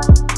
Bye.